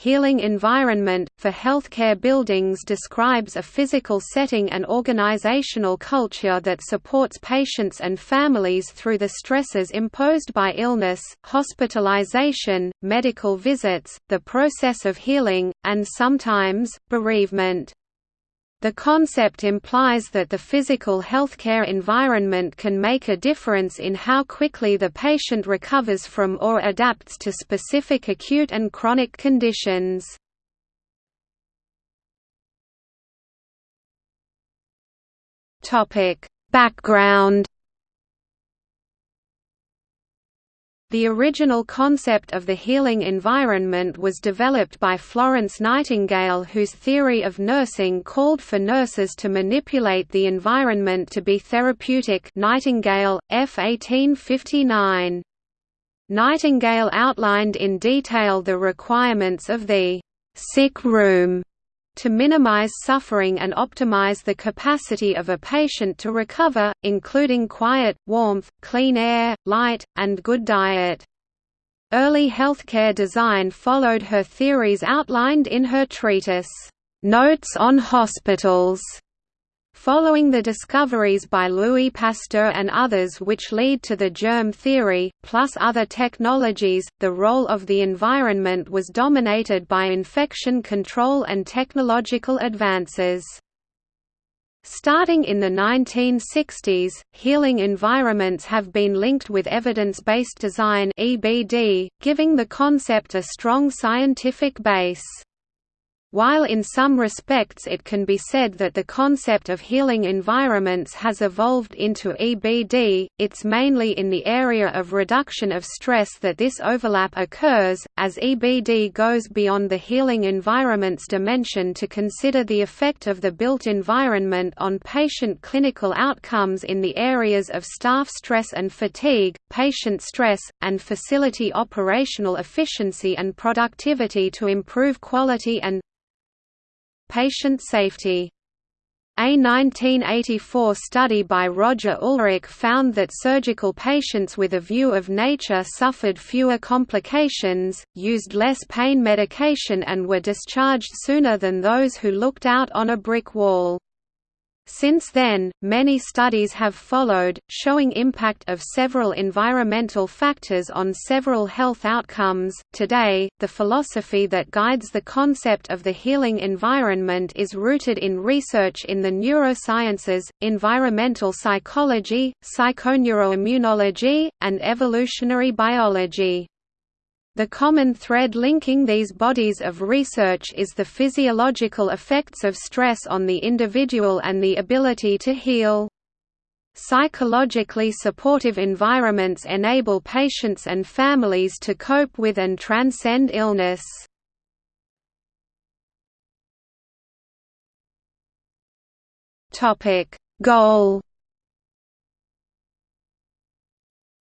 healing environment, for healthcare buildings describes a physical setting and organizational culture that supports patients and families through the stresses imposed by illness, hospitalization, medical visits, the process of healing, and sometimes, bereavement. The concept implies that the physical healthcare environment can make a difference in how quickly the patient recovers from or adapts to specific acute and chronic conditions. Background The original concept of the healing environment was developed by Florence Nightingale whose theory of nursing called for nurses to manipulate the environment to be therapeutic Nightingale, F 1859. Nightingale outlined in detail the requirements of the «sick room» to minimize suffering and optimize the capacity of a patient to recover, including quiet, warmth, clean air, light, and good diet. Early healthcare design followed her theories outlined in her treatise, "'Notes on Hospitals' Following the discoveries by Louis Pasteur and others which lead to the germ theory, plus other technologies, the role of the environment was dominated by infection control and technological advances. Starting in the 1960s, healing environments have been linked with evidence-based design giving the concept a strong scientific base. While in some respects it can be said that the concept of healing environments has evolved into EBD, it's mainly in the area of reduction of stress that this overlap occurs, as EBD goes beyond the healing environment's dimension to consider the effect of the built environment on patient clinical outcomes in the areas of staff stress and fatigue, patient stress, and facility operational efficiency and productivity to improve quality and Patient safety a 1984 study by Roger Ulrich found that surgical patients with a view of nature suffered fewer complications, used less pain medication and were discharged sooner than those who looked out on a brick wall. Since then, many studies have followed, showing impact of several environmental factors on several health outcomes. Today, the philosophy that guides the concept of the healing environment is rooted in research in the neurosciences, environmental psychology, psychoneuroimmunology, and evolutionary biology. The common thread linking these bodies of research is the physiological effects of stress on the individual and the ability to heal. Psychologically supportive environments enable patients and families to cope with and transcend illness. Goal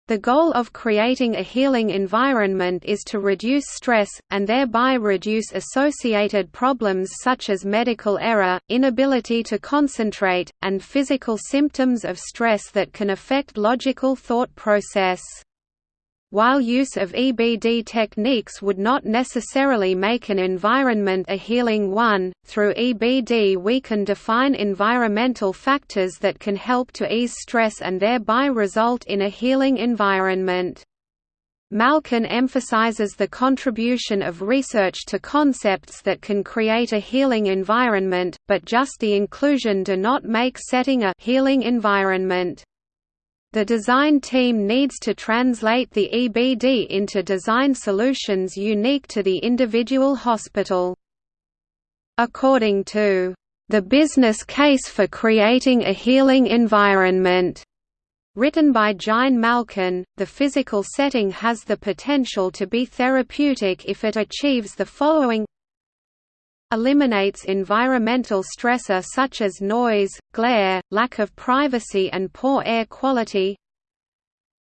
The goal of creating a healing environment is to reduce stress, and thereby reduce associated problems such as medical error, inability to concentrate, and physical symptoms of stress that can affect logical thought process. While use of EBD techniques would not necessarily make an environment a healing one, through EBD we can define environmental factors that can help to ease stress and thereby result in a healing environment. Malkin emphasizes the contribution of research to concepts that can create a healing environment, but just the inclusion do not make setting a healing environment. The design team needs to translate the EBD into design solutions unique to the individual hospital. According to the business case for creating a healing environment. Written by Jain Malkin, the physical setting has the potential to be therapeutic if it achieves the following eliminates environmental stressor such as noise, glare, lack of privacy and poor air quality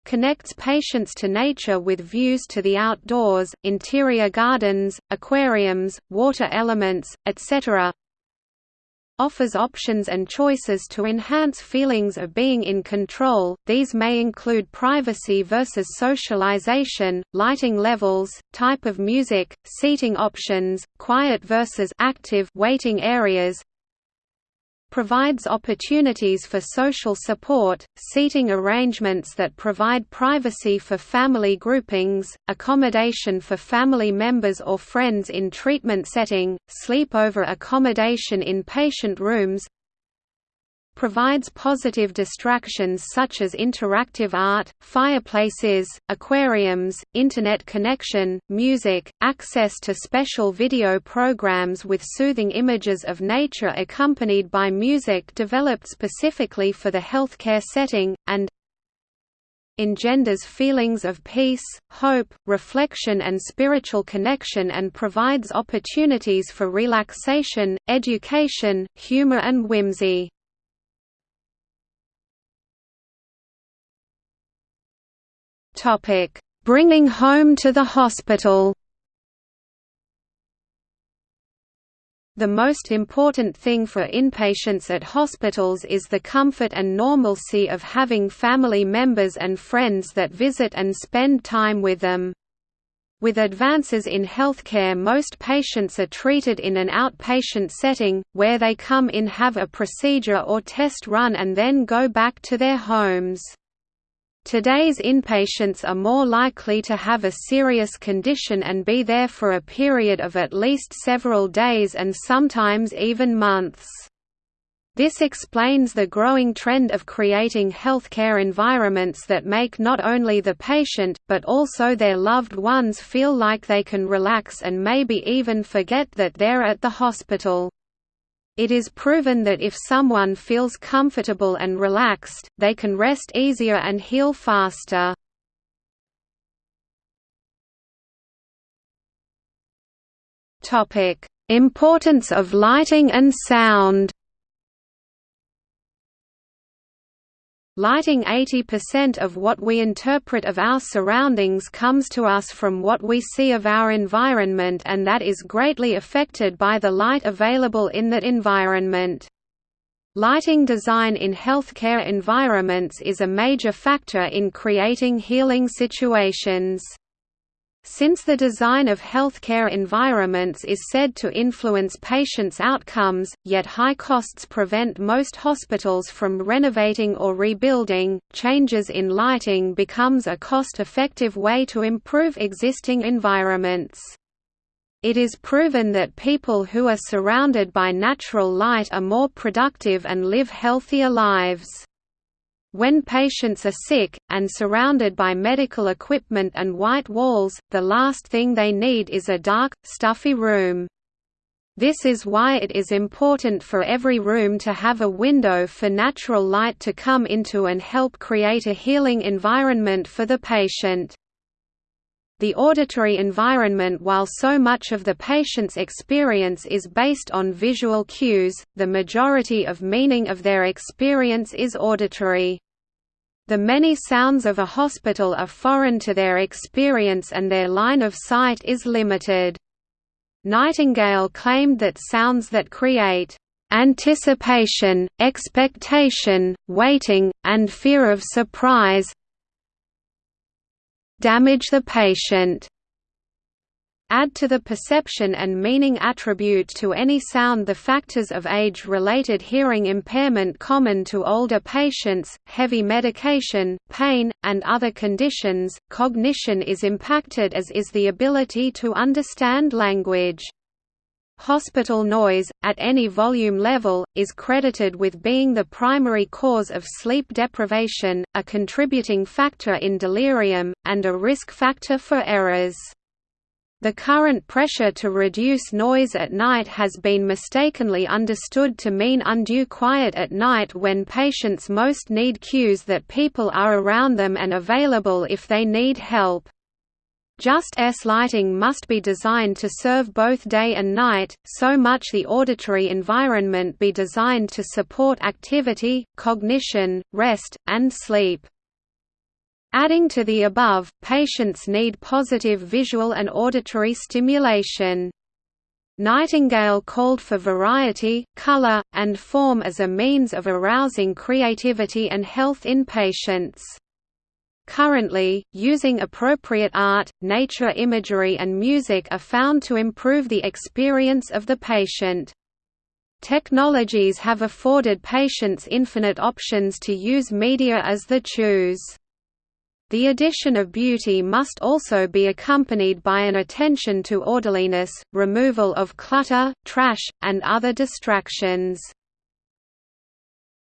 connects patients to nature with views to the outdoors, interior gardens, aquariums, water elements, etc. offers options and choices to enhance feelings of being in control. These may include privacy versus socialization, lighting levels, type of music, seating options, quiet versus active waiting areas, provides opportunities for social support, seating arrangements that provide privacy for family groupings, accommodation for family members or friends in treatment setting, sleepover accommodation in patient rooms, provides positive distractions such as interactive art, fireplaces, aquariums, Internet connection, music, access to special video programs with soothing images of nature accompanied by music developed specifically for the healthcare setting, and engenders feelings of peace, hope, reflection and spiritual connection and provides opportunities for relaxation, education, humor and whimsy. Topic: Bringing home to the hospital. The most important thing for inpatients at hospitals is the comfort and normalcy of having family members and friends that visit and spend time with them. With advances in healthcare most patients are treated in an outpatient setting, where they come in have a procedure or test run and then go back to their homes. Today's inpatients are more likely to have a serious condition and be there for a period of at least several days and sometimes even months. This explains the growing trend of creating healthcare environments that make not only the patient, but also their loved ones feel like they can relax and maybe even forget that they're at the hospital. It is proven that if someone feels comfortable and relaxed, they can rest easier and heal faster. Importance of lighting and sound Lighting 80% of what we interpret of our surroundings comes to us from what we see of our environment and that is greatly affected by the light available in that environment. Lighting design in healthcare environments is a major factor in creating healing situations. Since the design of healthcare environments is said to influence patients' outcomes, yet high costs prevent most hospitals from renovating or rebuilding, changes in lighting becomes a cost-effective way to improve existing environments. It is proven that people who are surrounded by natural light are more productive and live healthier lives. When patients are sick, and surrounded by medical equipment and white walls, the last thing they need is a dark, stuffy room. This is why it is important for every room to have a window for natural light to come into and help create a healing environment for the patient. The auditory environment While so much of the patient's experience is based on visual cues, the majority of meaning of their experience is auditory. The many sounds of a hospital are foreign to their experience and their line of sight is limited. Nightingale claimed that sounds that create anticipation, expectation, waiting, and fear of surprise damage the patient. Add to the perception and meaning attribute to any sound the factors of age-related hearing impairment common to older patients, heavy medication, pain, and other conditions. Cognition is impacted as is the ability to understand language. Hospital noise, at any volume level, is credited with being the primary cause of sleep deprivation, a contributing factor in delirium, and a risk factor for errors. The current pressure to reduce noise at night has been mistakenly understood to mean undue quiet at night when patients most need cues that people are around them and available if they need help. Just S lighting must be designed to serve both day and night, so much the auditory environment be designed to support activity, cognition, rest, and sleep. Adding to the above, patients need positive visual and auditory stimulation. Nightingale called for variety, color, and form as a means of arousing creativity and health in patients. Currently, using appropriate art, nature imagery and music are found to improve the experience of the patient. Technologies have afforded patients infinite options to use media as they choose. The addition of beauty must also be accompanied by an attention to orderliness, removal of clutter, trash, and other distractions.